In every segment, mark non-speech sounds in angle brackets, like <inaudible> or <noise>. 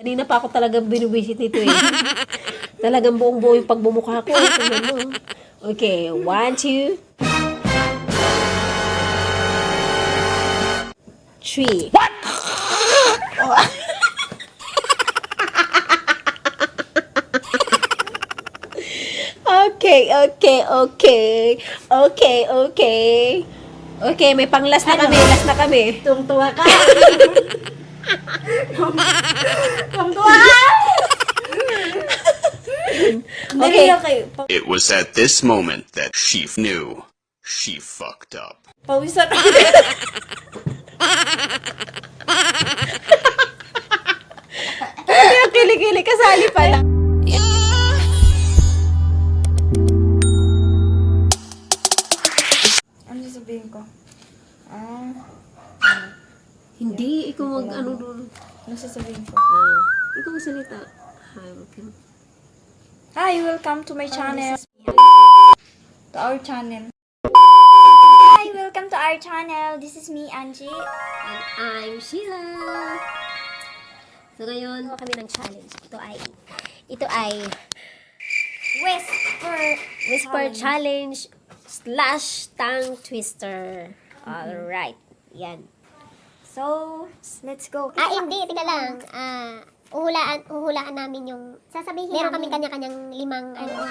Kanina pa ako talagang binubisit nito eh. <laughs> talagang buong buo yung pagbumukha ko. Tingnan mo. Okay, one, two, three. What? <laughs> okay, okay, okay. Okay, okay. Okay, may panglas na kami. Last na kami. Tungtuwa ka. <laughs> <laughs> Tungtuwa ka. Okay. It was at this moment that she knew she fucked up. Pawisan. <laughs> Kaya kilikili kasali pala. ano Hindi, ikaw mag ano doon. ano sasabihin ko? Ah, ikaw magsalita. Hi, welcome. Hi, welcome to my channel. To our channel. Hi, welcome to our channel. This is me, Angie. And I'm Sheila. So ngayon, gawa kami ng challenge. Ito ay, ito ay Whisper. Whisper Challenge slash tongue twister. Alright. Yan. So, let's go. Ah, hindi. Tika lang. Ah, uhulaan, uhulaan namin yung... Sasabihin Meron namin. kami kanya-kanyang limang ano,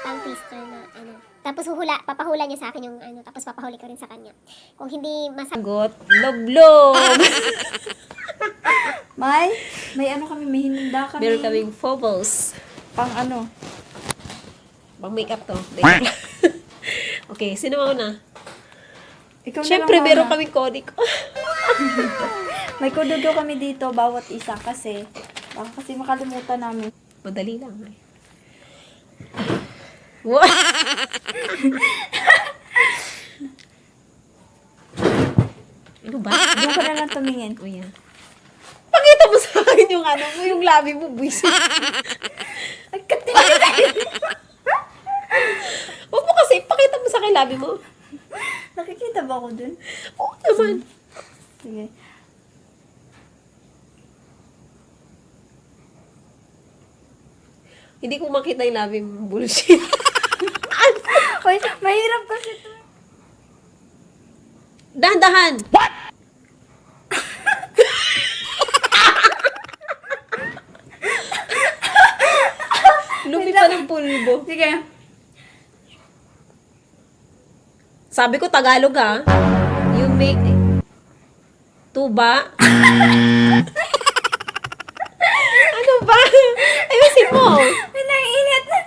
tongue twister na ano. Tapos huhula, papahula niya sa akin yung ano, tapos papahuli ko rin sa kanya. Kung hindi masagot, Sagot, loblob. <laughs> May, may ano kami, may hininda kami. Meron kaming phobos. Pang ano. Pang makeup to. <laughs> okay, sino mauna? Ikaw na Siyempre, lang meron muna. kaming conic. <laughs> <laughs> May kudugo kami dito, bawat isa kasi. Baka kasi makalimutan namin. Madali lang. Eh. What? ano ba? Doon ka na lang tumingin. O yan. Pakita mo sa akin yung ano mo, yung labi mo, buwisit. <laughs> Huwag mo kasi, pakita mo sa akin labi mo. Nakikita ba ako dun? Oo naman. Sige. Hindi ko makita yung labi mo, bullshit. <laughs> Hoy, mahirap kasi ito. Dahan-dahan! What? <laughs> Lumita ng pulbo. Sige. Sabi ko Tagalog ah. You make tuba. <laughs> ano ba? Ayusin mo. Ay, naiinit na.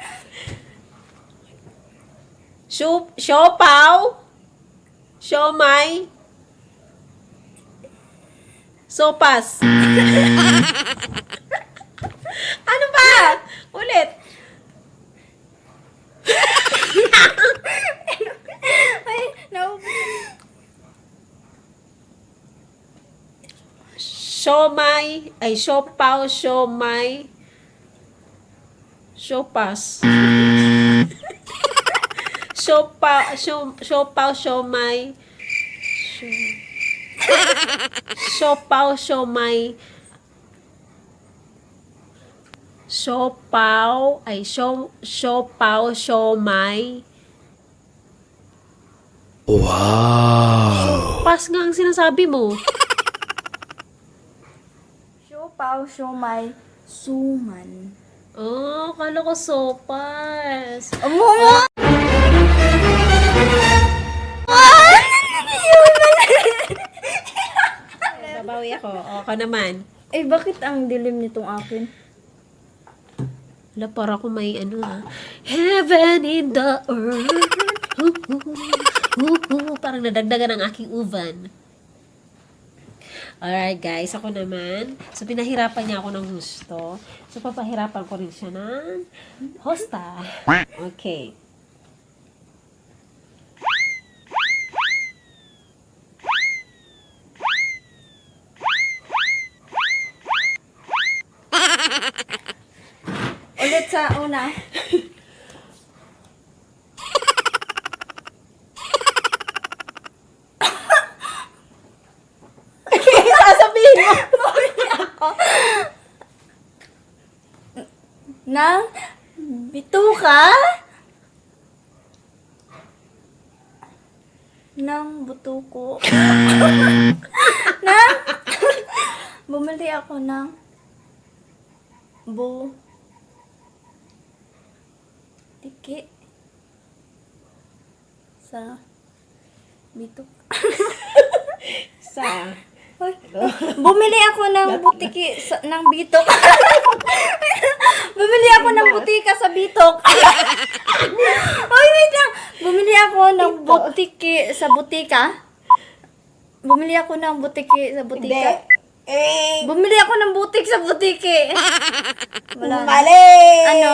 Shu, siopaw. Siomay. Sopas. <laughs> ano ba? Ulit. Ay, no. Siomay. Ay, siopaw, siomay. Siopas. <laughs> Siopaw, siopaw, siomay. Sio- Siopaw, siomay. Siopaw, ay, sio- siopaw, siomay. Wow! Pas nga ang sinasabi mo. Show my suman. Oh, kala ko sopas. Amo! Babawi ako. O, ako naman. Eh, bakit ang dilim nitong akin? Wala, para ko may ano ha. Heaven in the earth. Hoo, hoo, hoo, hoo. Parang nadagdagan ang aking uvan. Alright guys, ako naman. So pinahirapan niya ako ng gusto. So papahirapan ko rin siya ng hosta. Okay. Ulit sa una. Sasabihin mo. Ng bituka ng butuko. ng bumili ako ng bu tiki sa bitok. Sa... Bumili ako ng butiki sa, <laughs> ng bitok. <laughs> Bumili ako ng butika sa bitok. <laughs> Hoy, wait lang. Bumili ako ng butiki sa butika. Bumili ako ng butiki sa butika. Eh, Bumili ako ng butik sa butiki. <laughs> Wala. na. mali! Ano?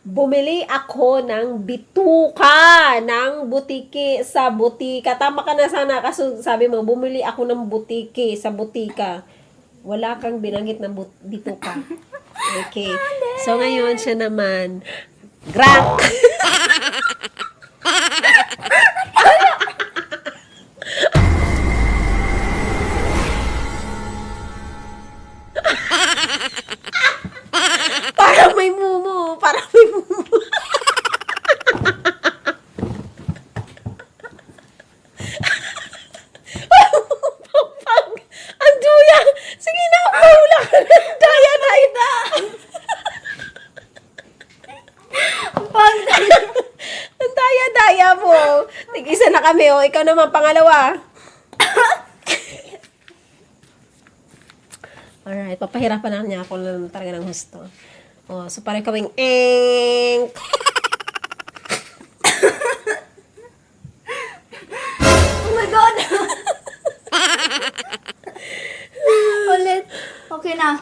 Bumili ako ng bituka ng butiki sa butika. Tama ka na sana kasi sabi mo, bumili ako ng butiki sa butika. Wala kang binanggit ng but- bituka. <laughs> Okay. So ngayon siya naman, Grank! <laughs> Parang may mumu. Parang may mumu. <laughs> Ang duya. Sige na, mahula ka na. Daya, daya, da. Pag, Ang daya-daya mo. Na kami, oh. Ikaw naman, pangalawa. Alright, papahirapan na niya ako lang talaga ng gusto. Oh, so parang kaming eng. <laughs> oh my God. Ulit. Okay na.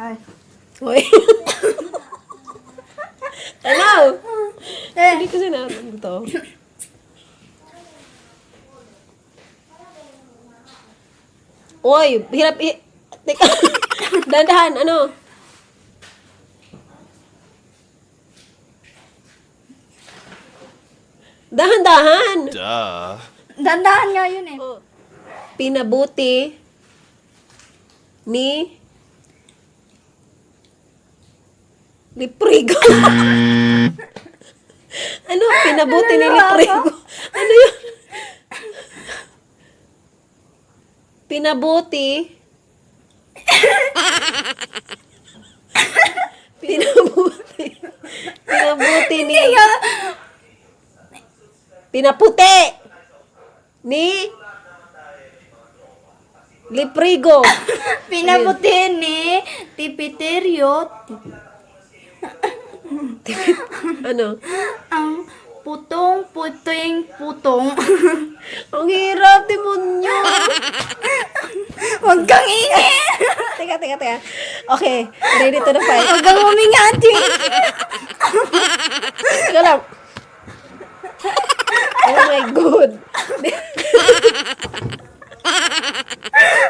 Hi. Hoy. Hello. Eh, Hindi ko sinabi to. Oy, hirap i... Teka. <laughs> Dandahan, ano? Dahan-dahan. Duh. dandahan nga yun eh. Pinabuti ni Liprigo. <laughs> ano? Pinabuti ni Liprigo. Ano yun? Pinabuti. <laughs> Pinabuti. Pinabuti ni... Pinaputi ni Liprigo. <laughs> Pinabuti ni Tipiterio Ano? ang putong puting putong. <laughs> Ang hirap, demonyo. <laughs> Huwag kang ingay! teka, teka, teka. Okay, ready to the fight. Huwag kang umingati! Teka lang. Oh my God.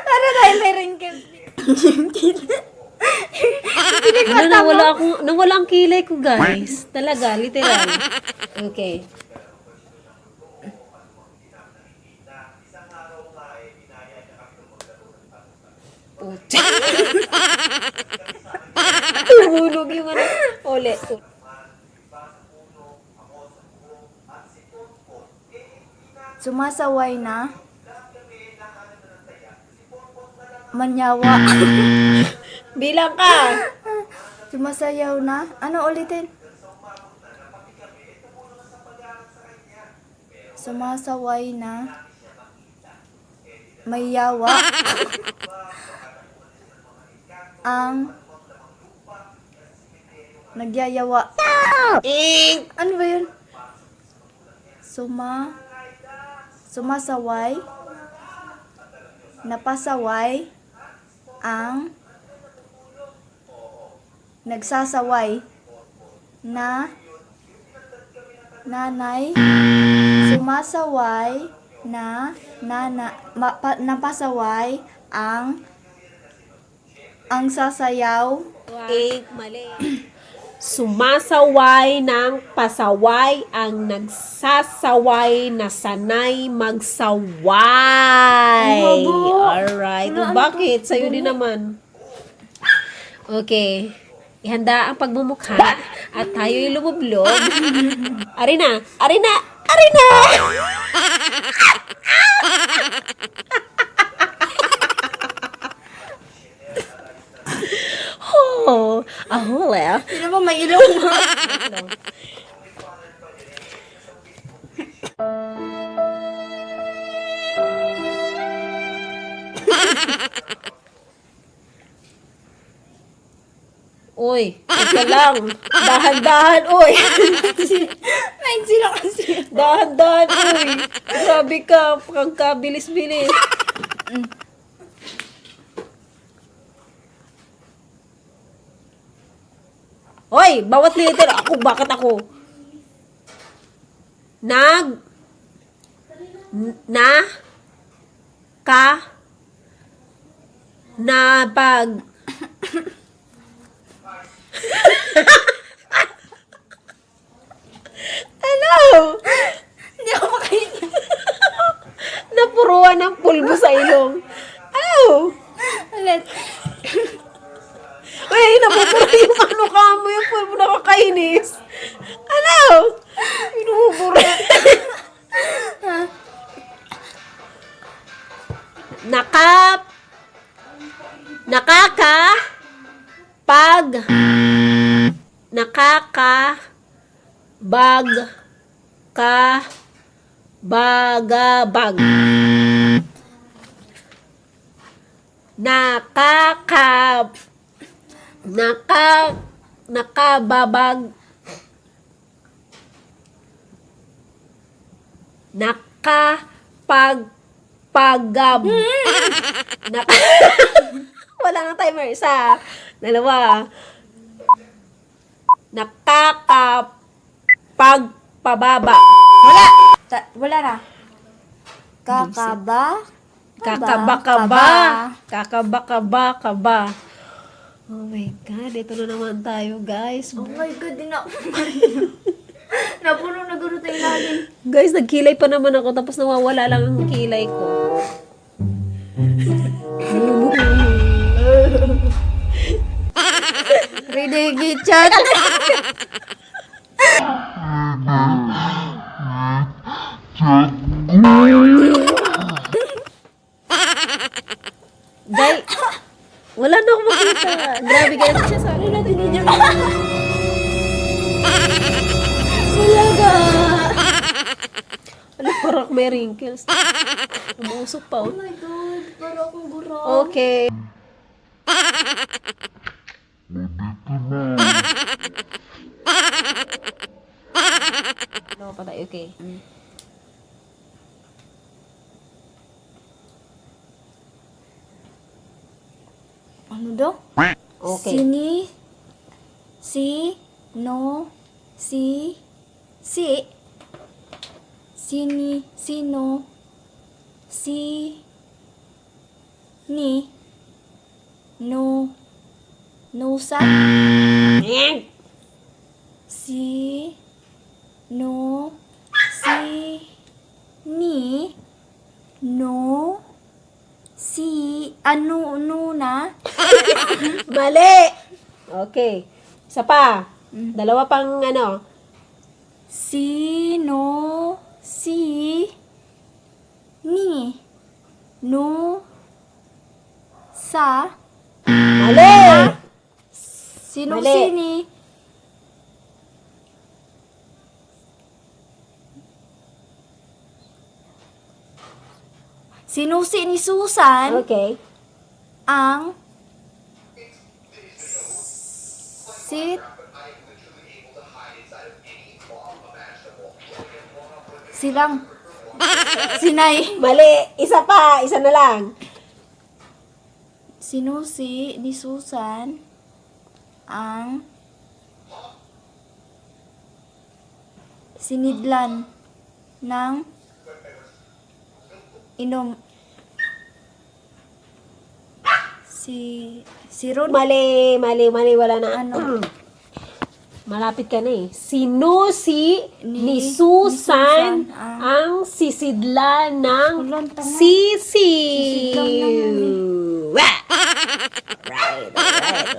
Para tayo may ringkip. ano, nawala akong, nawala ang kilay ko, guys. Talaga, literal. Okay. Pucha. Tumulog yung ano. Uli. Sumasaway na. Manyawa. <laughs> Bilang ka. Sumasayaw na. Ano ulitin? Sumasaway na. May yawa. <laughs> Ang nagyayawa. Ing! Ano ba yun? Suma sumasaway napasaway ang nagsasaway na nanay sumasaway na nana ma, pa, napasaway ang ang sasayaw Ing, mali. Sumasaway ng pasaway ang nagsasaway na sanay magsaway. Ang haba. Alright. Ano Bakit? Sa'yo din naman. Okay. Ihanda ang pagmumukha at tayo'y lumublob. Ari na! Ari na! Oh, ahole. Hindi naman may ilong. <laughs> Uy, ito lang. Dahan-dahan, uy. <laughs> May sila kasi. Dahan-dahan, uy. Grabe ka, pagkabilis-bilis. Hoy, bawat letter. Ako, bakit ako? Nag. Na. Ka. Na pag. Hello! Hindi ako makain. Napuruan ng pulbo sa ilong. Ano? Ulit. Uy, napupuro yung <laughs> ano ka mo yung pulbo nakakainis. Ano? Pinupuro. Naka nakaka pag nakaka bag ka baga bag nakaka naka nakababag. Nakapag pagab naka <laughs> wala nga timer isa. Dalawa. Nakakapagpababa. Wala. Ta- wala na. Kakaba. kakabakaba. Kakabakaba kaba oh my god ito na naman tayo guys Oh my God, di na ako <laughs> Napuno na guro tayo lagi. Guys, nagkilay pa naman ako tapos nawawala lang ang kilay ko. <laughs> Ridigi chat. Guy, wala na akong makita. Grabe guys, siya sa akin natin ninyo. Wala ka. Ano, parang may wrinkles. Umusok pa. Oh. my God, para akong guro. Okay. Ano pa tayo? Okay. Ano daw? Okay. Sini, si, no, si, si, sini, sino, si, ni, no, nusa, si, no, si, ni, no, si, ano, no na, <laughs> Mali! Okay. Isa pa. Dalawa pang ano. Sino si ni no sa Mali! sino Mali. si ni Sino si ni Susan Okay. ang sit silang sinay Mali! Isa pa! Isa na lang. Sino si ni Susan ang sinidlan ng inom si si Ron Mali, mali, mali. Wala na. Ano? <clears throat> Malapit ka na eh. Sino si ni, Ni- Susan ni Susan ang- ang sisidla ng sisi? Alright,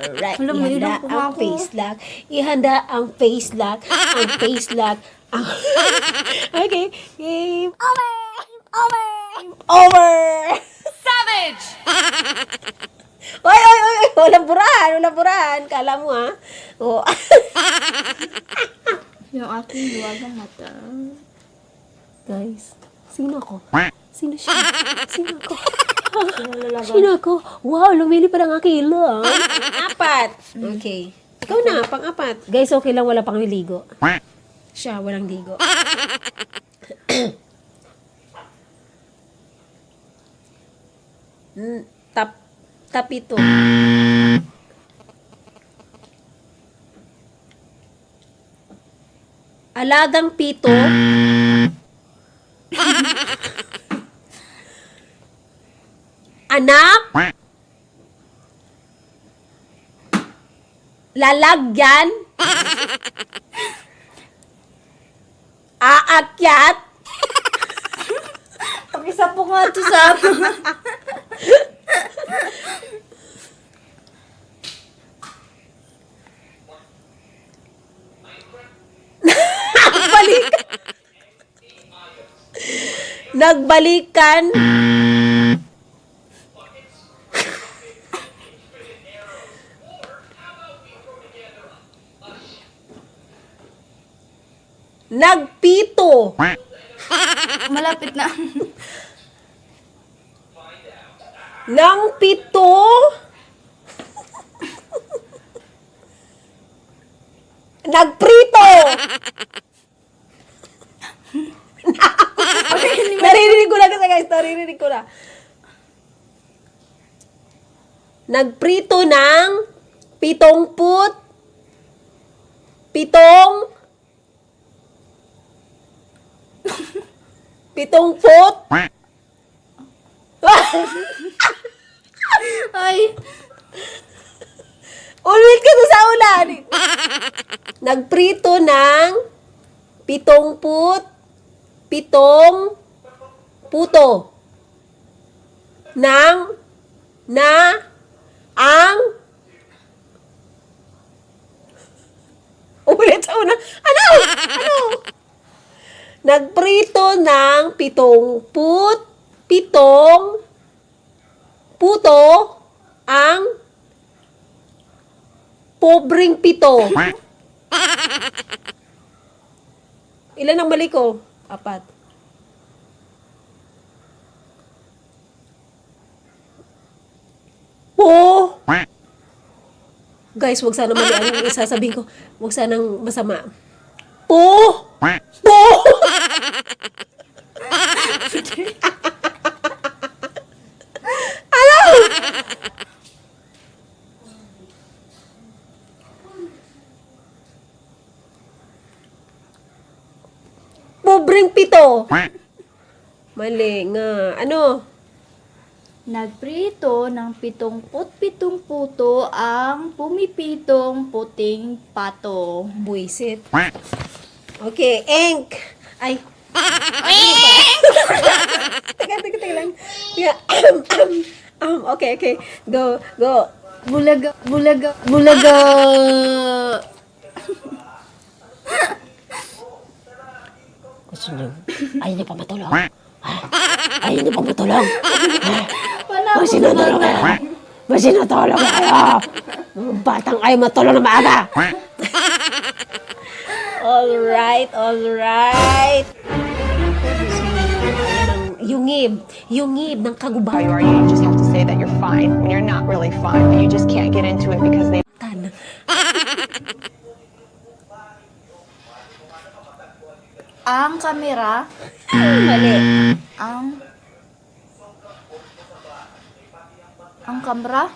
alright. Alam mo, Ihanda ang face lock. Ihanda ang face lock. Ang face lock. <laughs> Okay. Game Over! Over! Over! Savage! <laughs> oy, oy, oy, oy! Walang burahan, walang burahan. Kala mo, ha? Oh. <laughs> Yung aking luwagang mata. Guys, sino ako? Sino siya? Sino ako? <laughs> Sino ako? Wow, lumili pa ng aking ilong. Apat. Okay. Ikaw na, pang-apat. Guys, okay lang wala pang ligo. Siya, walang ligo. Tap, tapito. Alagang pito. Anak. Lalagyan. Aakyat. Pakisa po nga ito sa <laughs> Nagbalikan. Nagpito. Malapit na. Nang pito. Nagprito. Naririnig ko na kasi guys, naririnig ko na. Nagprito ng pitong put, pitong, pitong put, <laughs> Ay, Ulit ka sa ulan. Nagprito ng pitong put, pitong puto. Nang, na, ang, ulit sa una. Ano? Ano? Nagprito ng pitong put, pitong puto, ang Pobreng pito. Ilan ang mali ko? Apat. Po! Guys, wag sana mali ang <laughs> isasabihin ko. Wag sanang masama. Po! Po! <laughs> Pobreng pito. Mali nga. Ano? Nagprito ng pitong put-pitong puto ang pumipitong puting pato. Buisit. Okay, ink. Ay. teka, teka, teka lang. Yeah. um, okay, okay. Go, go. Bulaga, bulaga, bulaga. Gusto niyo? Ayaw niyo pa matulog? Ha? Ayaw niyo pa matulog? Wala Mas sinatulog kayo. Mas sinatulog kayo. Batang ayaw matulog na maaga. alright, alright. Yungib. Yungib ng how kagubatan. you are. You just have to say that you're fine when you're not really fine, but you just can't get into it because they Ang kamera, Mali. ang ang kamera,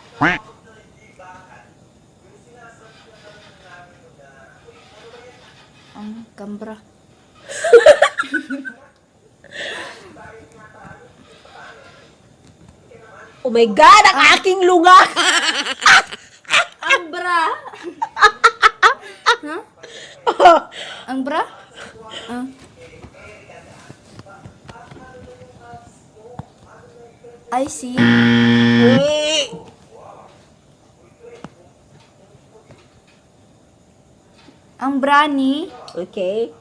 ang kamera. Oh my God, ang aking lunga. Ang bra. <laughs> huh? Ang bra? Ah. I see. Ang brani. Okay.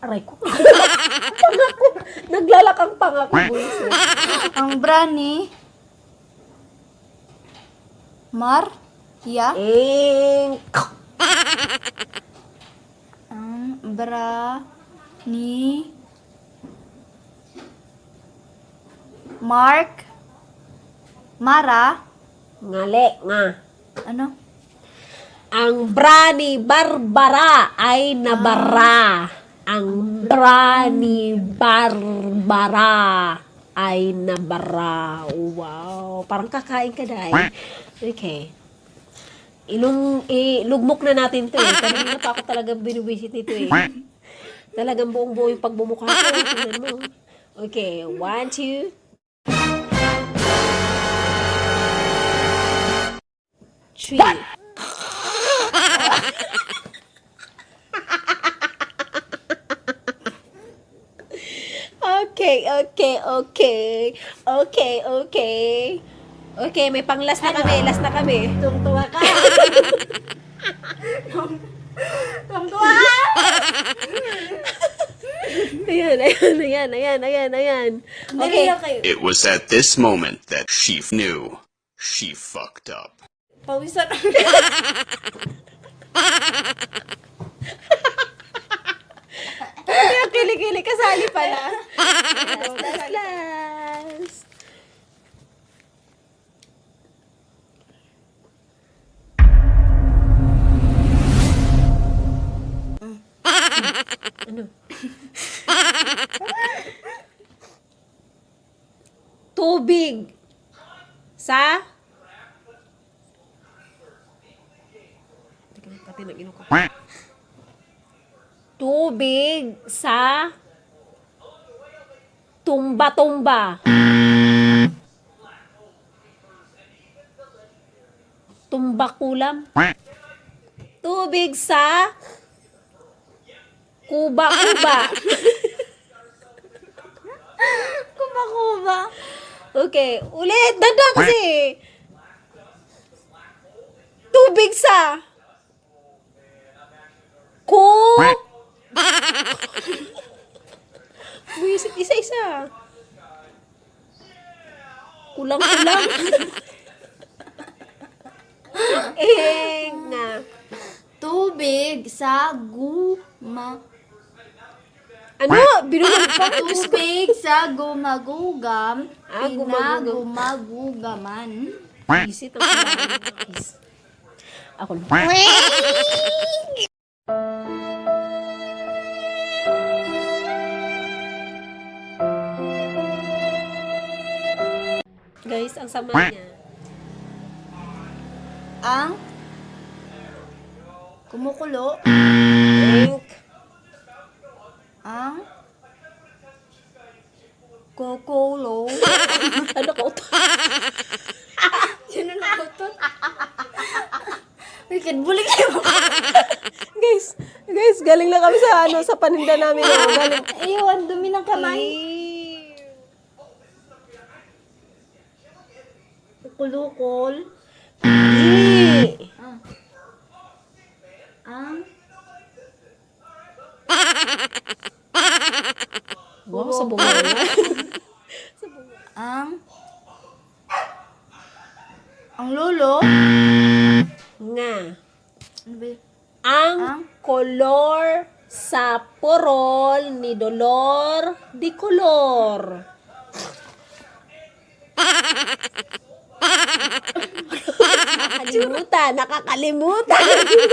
Aray ko. <laughs> pangako. Naglalakang pangako. Ang brani. Mar. Ya. Eng. Ang bra. Ni. Mark. Mara. Ngali nga. Ano? Ang bra ni Barbara ay nabara. Ang bra ni Barbara ay nabara. Wow. Parang kakain ka dahil. Okay. Ilung, ilugmok na natin to eh. Kanina pa ako talagang binubisit nito eh. <laughs> Talagang buong buo yung pagbumukha ko. Tingnan mo. Okay. One, two. Three. Okay, okay, okay. Okay, okay. Okay, may panglas na kami. Last na kami. Tungtuwa ka. <laughs> Tungtuwa ka. Ayan, ayan, ayan, ayan, ayan, ayan. Okay. It was at this moment that she knew she fucked up. Pawisan. Kaya <laughs> kilikili kasali pala. last, last, last. Ano? <laughs> Tubig sa Nag ko. Tubig sa tumba-tumba. Tumba kulam. Tubig sa kuba-kuba. <laughs> Kuba-kuba. Okay, ulit. Dada kasi. Tubig sa ku Buisit <laughs> isa-isa. Kulang-kulang. <laughs> eh, nga. Tubig sa guma. Ano? Binulag pa. <laughs> Tubig sa gumagugam. Ah, gumagugam. Pinagumagugaman. Buisit ang kailangan ng guys. Ako na. Guys, ang sama niya. Ang kumukulo. Ink. Ang Kukulo. <laughs> ano ko to? <laughs> Sino na to? Wicked bully kayo. guys, guys, galing lang kami sa ano sa paninda namin. Galing. Ayun, dumi ng kamay. Kulukol. Eh. Ang <laughs> Wow, sa bunga na. ang ang lolo. Nga. Ano? Ang Ang? kolor sa porol ni Dolor di Color. <laughs> nakakalimutan, nakakalimutan.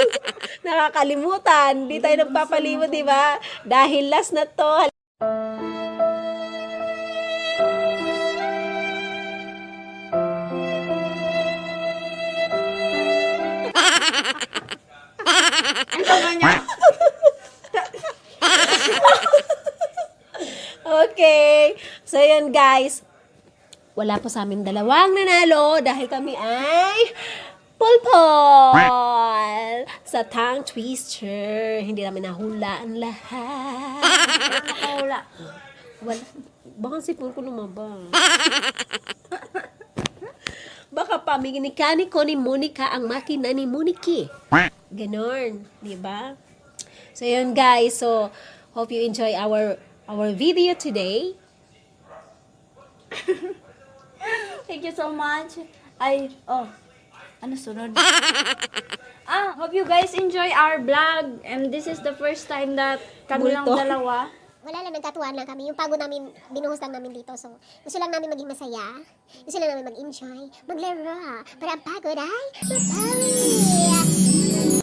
<laughs> nakakalimutan. Di tayo nagpapalimot, di ba? Dahil last na to. <laughs> Okay. So, yun guys. Wala po sa amin dalawang nanalo dahil kami ay pulpol sa tongue twister. Hindi namin nahula ang lahat. <laughs> Nakahula. Wala. Baka sipon ko lumabas. Baka pamiginikani ko ni Monica ang makina ni Moniki. Ganon, di ba? So, yun guys. So, hope you enjoy our our video today. <laughs> Thank you so much. Ay, oh. Ano sunod? <laughs> ah, hope you guys enjoy our vlog. And this is the first time that kami lang dalawa. Wala lang, nagkatuwaan lang kami. Yung pagod namin, binuhos lang namin dito. So, gusto lang namin maging masaya. Gusto lang namin mag-enjoy, maglaro. Para ang pagod ay mapawi.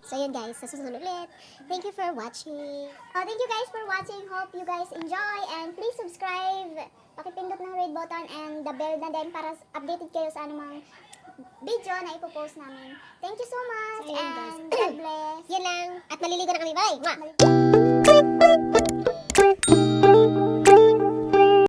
So, yun guys. Sa susunod ulit. Thank you for watching. Oh, thank you guys for watching. Hope you guys enjoy. And please subscribe. Pakipindot ng red button and the bell na din para updated kayo sa anumang video na ipopost namin. Thank you so much. So, yun, guys. and God bless. Yun lang. At maliligo na kami. Bye! Mwah!